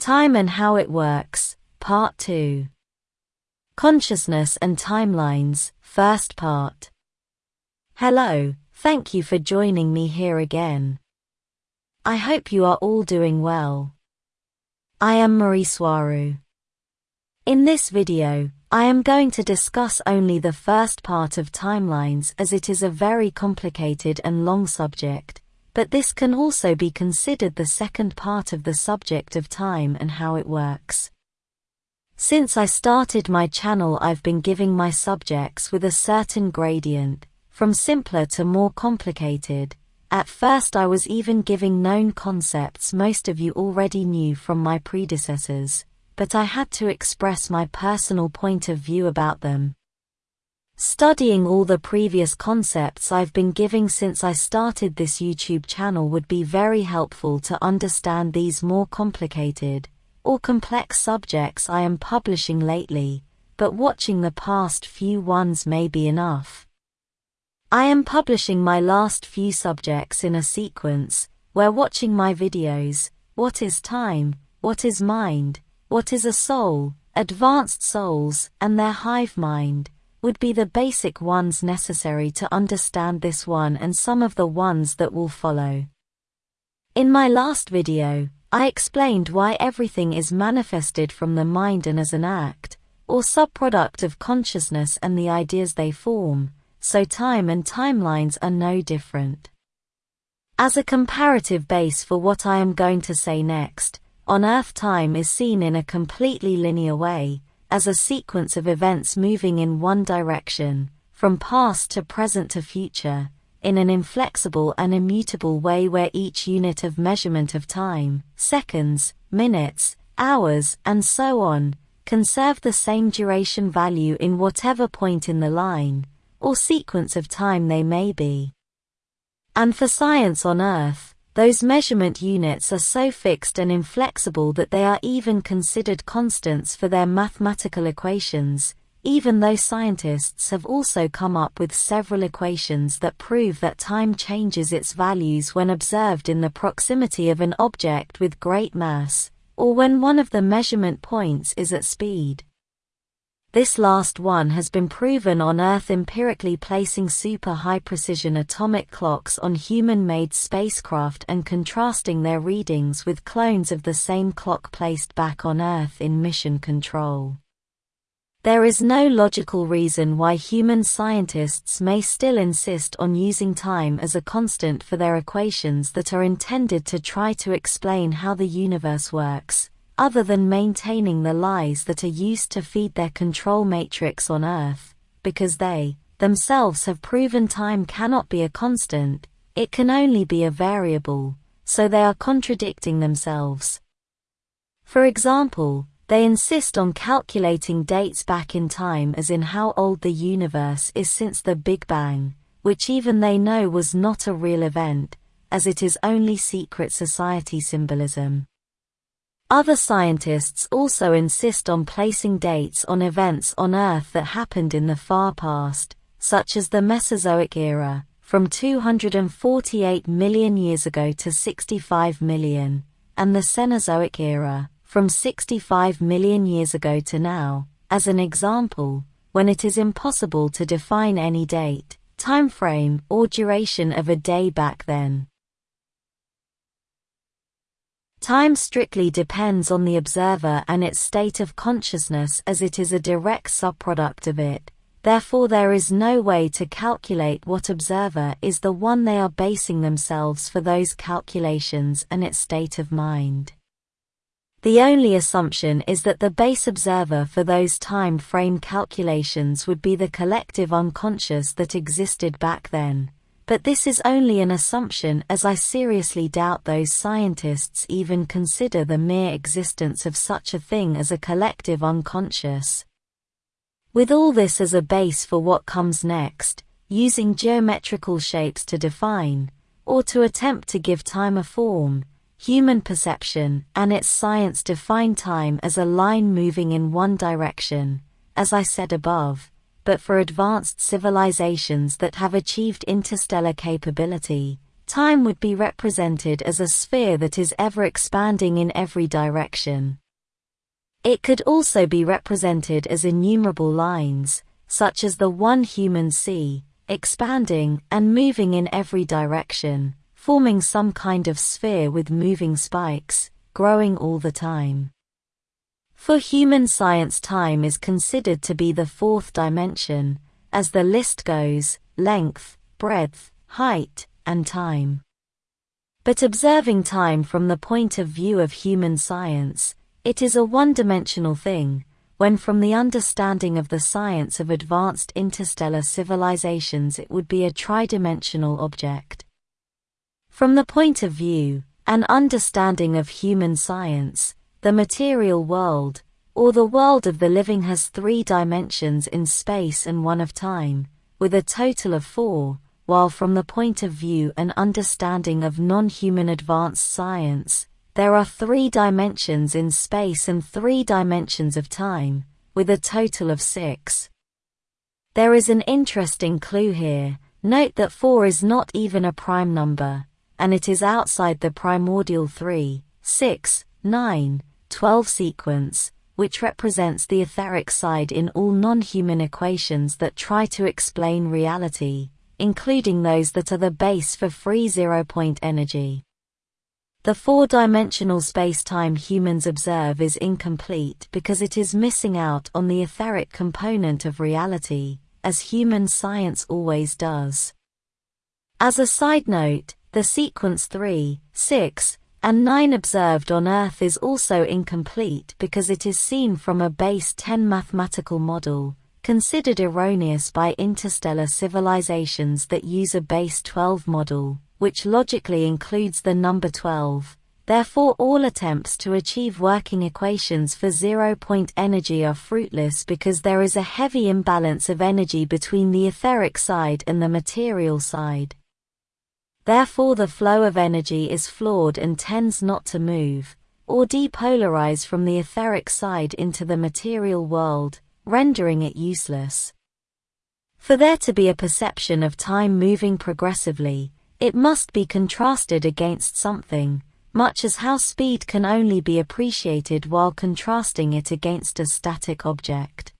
Time and How It Works, Part 2. Consciousness and Timelines, First Part. Hello, thank you for joining me here again. I hope you are all doing well. I am Marie Soireau. In this video, I am going to discuss only the first part of timelines as it is a very complicated and long subject, but this can also be considered the second part of the subject of time and how it works. Since I started my channel I've been giving my subjects with a certain gradient, from simpler to more complicated. At first I was even giving known concepts most of you already knew from my predecessors, but I had to express my personal point of view about them. Studying all the previous concepts I've been giving since I started this YouTube channel would be very helpful to understand these more complicated or complex subjects I am publishing lately, but watching the past few ones may be enough. I am publishing my last few subjects in a sequence, where watching my videos, What is Time, What is Mind, What is a Soul, Advanced Souls, and their Hive Mind, would be the basic ones necessary to understand this one and some of the ones that will follow. In my last video, I explained why everything is manifested from the mind and as an act, or subproduct of consciousness and the ideas they form, so time and timelines are no different. As a comparative base for what I am going to say next, on Earth time is seen in a completely linear way, as a sequence of events moving in one direction, from past to present to future, in an inflexible and immutable way where each unit of measurement of time, seconds, minutes, hours, and so on, conserve the same duration value in whatever point in the line, or sequence of time they may be. And for science on Earth, those measurement units are so fixed and inflexible that they are even considered constants for their mathematical equations, even though scientists have also come up with several equations that prove that time changes its values when observed in the proximity of an object with great mass, or when one of the measurement points is at speed. This last one has been proven on Earth empirically placing super high precision atomic clocks on human made spacecraft and contrasting their readings with clones of the same clock placed back on Earth in mission control. There is no logical reason why human scientists may still insist on using time as a constant for their equations that are intended to try to explain how the universe works, other than maintaining the lies that are used to feed their control matrix on Earth, because they, themselves have proven time cannot be a constant, it can only be a variable, so they are contradicting themselves. For example, they insist on calculating dates back in time as in how old the universe is since the Big Bang, which even they know was not a real event, as it is only secret society symbolism. Other scientists also insist on placing dates on events on Earth that happened in the far past, such as the Mesozoic era, from 248 million years ago to 65 million, and the Cenozoic era, from 65 million years ago to now, as an example, when it is impossible to define any date, time frame, or duration of a day back then. Time strictly depends on the observer and its state of consciousness as it is a direct subproduct of it, therefore there is no way to calculate what observer is the one they are basing themselves for those calculations and its state of mind. The only assumption is that the base observer for those time frame calculations would be the collective unconscious that existed back then, but this is only an assumption as I seriously doubt those scientists even consider the mere existence of such a thing as a collective unconscious. With all this as a base for what comes next, using geometrical shapes to define, or to attempt to give time a form, human perception and its science define time as a line moving in one direction, as I said above, but for advanced civilizations that have achieved interstellar capability, time would be represented as a sphere that is ever expanding in every direction. It could also be represented as innumerable lines, such as the one human sea, expanding and moving in every direction, forming some kind of sphere with moving spikes, growing all the time. For human science time is considered to be the fourth dimension, as the list goes, length, breadth, height, and time. But observing time from the point of view of human science, it is a one-dimensional thing, when from the understanding of the science of advanced interstellar civilizations it would be a tridimensional object. From the point of view, an understanding of human science, the material world, or the world of the living has three dimensions in space and one of time, with a total of four, while from the point of view and understanding of non-human advanced science, there are three dimensions in space and three dimensions of time, with a total of six. There is an interesting clue here, note that 4 is not even a prime number, and it is outside the primordial 3, 6, 9, 12 sequence, which represents the etheric side in all non-human equations that try to explain reality, including those that are the base for free zero-point energy. The four-dimensional space-time humans observe is incomplete because it is missing out on the etheric component of reality, as human science always does. As a side note, the sequence 3, 6, and 9 observed on Earth is also incomplete because it is seen from a base 10 mathematical model, considered erroneous by interstellar civilizations that use a base 12 model, which logically includes the number 12. Therefore all attempts to achieve working equations for zero-point energy are fruitless because there is a heavy imbalance of energy between the etheric side and the material side. Therefore the flow of energy is flawed and tends not to move, or depolarize from the etheric side into the material world, rendering it useless. For there to be a perception of time moving progressively, it must be contrasted against something, much as how speed can only be appreciated while contrasting it against a static object.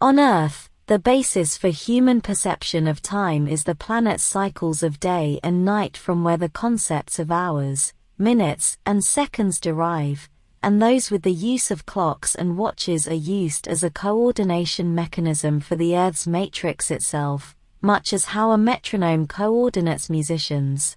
On Earth, the basis for human perception of time is the planet's cycles of day and night from where the concepts of hours, minutes, and seconds derive, and those with the use of clocks and watches are used as a coordination mechanism for the Earth's matrix itself, much as how a metronome coordinates musicians.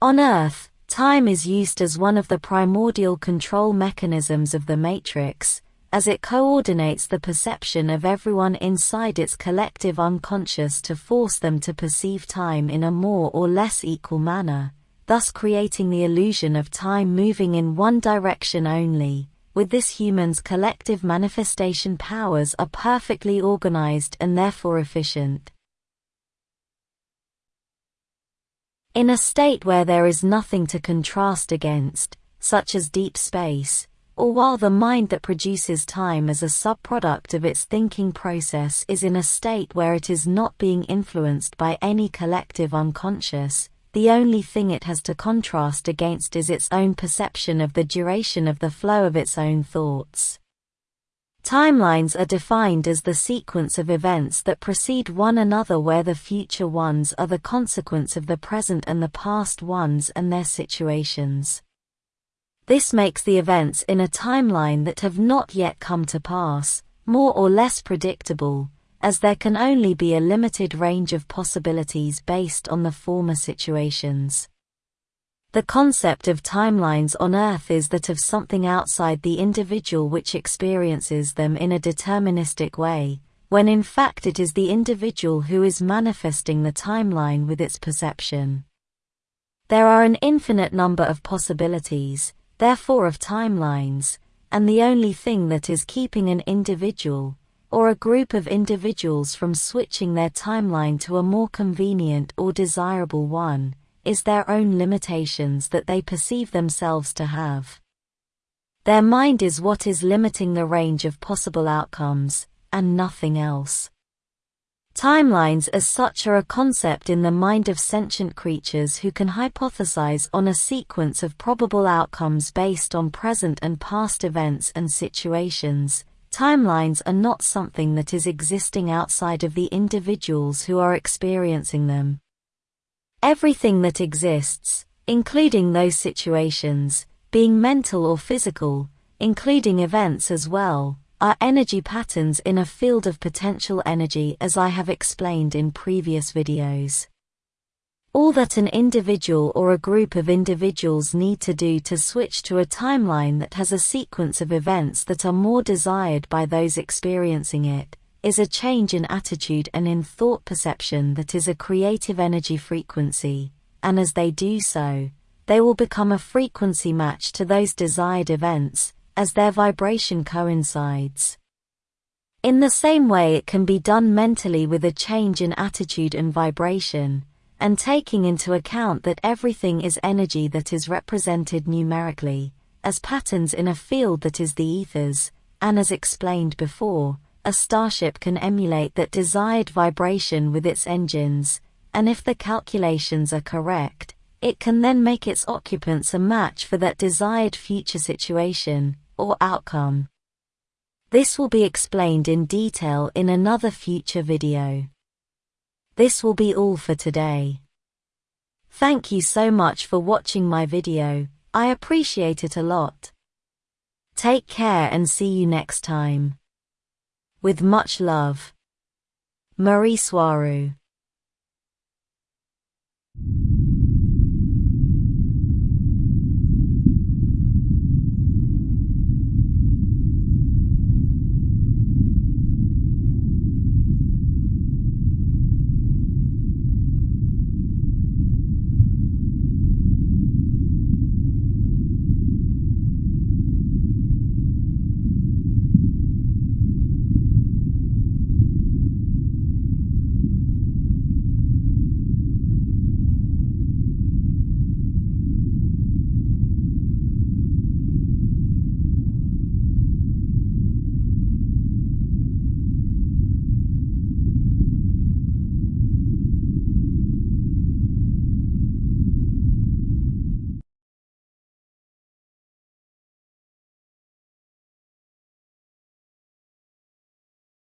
On Earth, time is used as one of the primordial control mechanisms of the matrix, as it coordinates the perception of everyone inside its collective unconscious to force them to perceive time in a more or less equal manner, thus creating the illusion of time moving in one direction only, with this human's collective manifestation powers are perfectly organized and therefore efficient. In a state where there is nothing to contrast against, such as deep space, or while the mind that produces time as a subproduct of its thinking process is in a state where it is not being influenced by any collective unconscious, the only thing it has to contrast against is its own perception of the duration of the flow of its own thoughts. Timelines are defined as the sequence of events that precede one another where the future ones are the consequence of the present and the past ones and their situations. This makes the events in a timeline that have not yet come to pass, more or less predictable, as there can only be a limited range of possibilities based on the former situations. The concept of timelines on Earth is that of something outside the individual which experiences them in a deterministic way, when in fact it is the individual who is manifesting the timeline with its perception. There are an infinite number of possibilities, therefore of timelines, and the only thing that is keeping an individual, or a group of individuals from switching their timeline to a more convenient or desirable one, is their own limitations that they perceive themselves to have. Their mind is what is limiting the range of possible outcomes, and nothing else. Timelines as such are a concept in the mind of sentient creatures who can hypothesize on a sequence of probable outcomes based on present and past events and situations. Timelines are not something that is existing outside of the individuals who are experiencing them. Everything that exists, including those situations, being mental or physical, including events as well, are energy patterns in a field of potential energy as I have explained in previous videos. All that an individual or a group of individuals need to do to switch to a timeline that has a sequence of events that are more desired by those experiencing it, is a change in attitude and in thought perception that is a creative energy frequency, and as they do so, they will become a frequency match to those desired events, as their vibration coincides. In the same way it can be done mentally with a change in attitude and vibration, and taking into account that everything is energy that is represented numerically, as patterns in a field that is the ethers, and as explained before, a starship can emulate that desired vibration with its engines, and if the calculations are correct, it can then make its occupants a match for that desired future situation, or outcome. This will be explained in detail in another future video. This will be all for today. Thank you so much for watching my video, I appreciate it a lot. Take care and see you next time. With much love. Marie Soirou